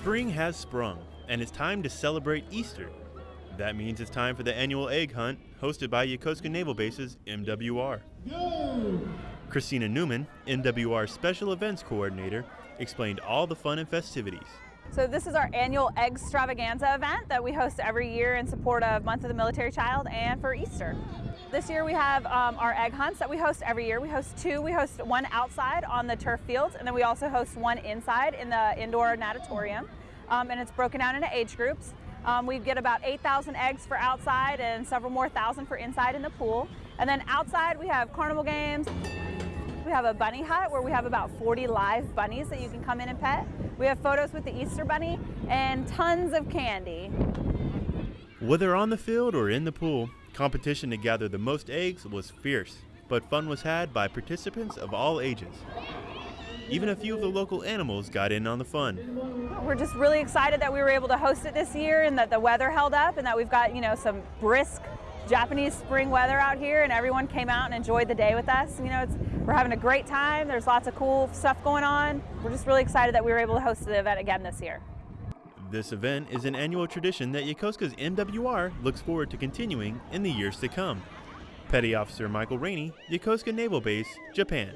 Spring has sprung, and it's time to celebrate Easter. That means it's time for the annual egg hunt hosted by Yokosuka Naval Base's MWR. Christina Newman, MWR Special Events Coordinator, explained all the fun and festivities. So this is our annual Egg Extravaganza event that we host every year in support of Month of the Military Child and for Easter. This year we have um, our egg hunts that we host every year. We host two. We host one outside on the turf fields and then we also host one inside in the indoor natatorium. Um, and it's broken down into age groups. Um, we get about 8,000 eggs for outside and several more thousand for inside in the pool. And then outside we have carnival games. We have a bunny hut where we have about 40 live bunnies that you can come in and pet. We have photos with the Easter bunny and tons of candy. Whether on the field or in the pool, competition to gather the most eggs was fierce, but fun was had by participants of all ages. Even a few of the local animals got in on the fun. We're just really excited that we were able to host it this year and that the weather held up and that we've got, you know, some brisk Japanese spring weather out here and everyone came out and enjoyed the day with us. You know, we're having a great time. There's lots of cool stuff going on. We're just really excited that we were able to host the event again this year. This event is an annual tradition that Yokosuka's MWR looks forward to continuing in the years to come. Petty Officer Michael Rainey, Yokosuka Naval Base, Japan.